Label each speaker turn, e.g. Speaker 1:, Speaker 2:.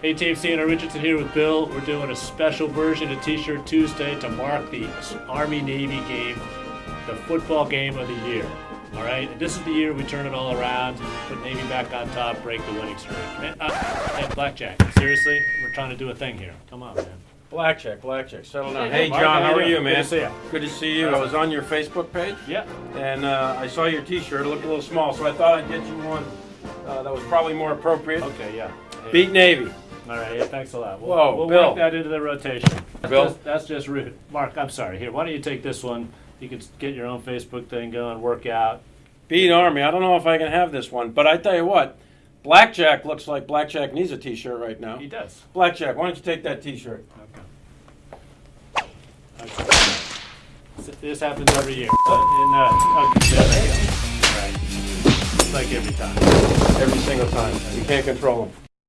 Speaker 1: Hey team, CNO Richardson here with Bill. We're doing a special version of T-shirt Tuesday to mark the Army-Navy game, the football game of the year. All right, and this is the year we turn it all around, put Navy back on top, break the winning streak. Man, uh, hey, Blackjack, seriously, we're trying to do a thing here. Come on, man.
Speaker 2: Blackjack, Blackjack, settle down.
Speaker 1: Hey, Mark,
Speaker 2: John,
Speaker 1: how
Speaker 2: are you, man?
Speaker 1: Good to see ya.
Speaker 2: Good to see you. I was on your Facebook page,
Speaker 1: Yeah.
Speaker 2: and uh, I saw your T-shirt. It looked a little small, so I thought I'd get you one uh, that was probably more appropriate.
Speaker 1: Okay, yeah. Hey.
Speaker 2: Beat Navy.
Speaker 1: All right, yeah, thanks a lot. We'll,
Speaker 2: Whoa,
Speaker 1: we'll
Speaker 2: Bill.
Speaker 1: work that into the rotation. That's
Speaker 2: Bill.
Speaker 1: just, that's just rude. Mark, I'm sorry. Here, why don't you take this one? You can get your own Facebook thing going, work out.
Speaker 2: Beat Army. I don't know if I can have this one, but I tell you what, Blackjack looks like Blackjack needs a T-shirt right now.
Speaker 1: He does.
Speaker 2: Blackjack, why don't you take that T-shirt?
Speaker 1: Okay. Okay. This happens every year. Uh, and, uh, okay, there we go. Right. It's like every time.
Speaker 2: Every single time. You can't control them.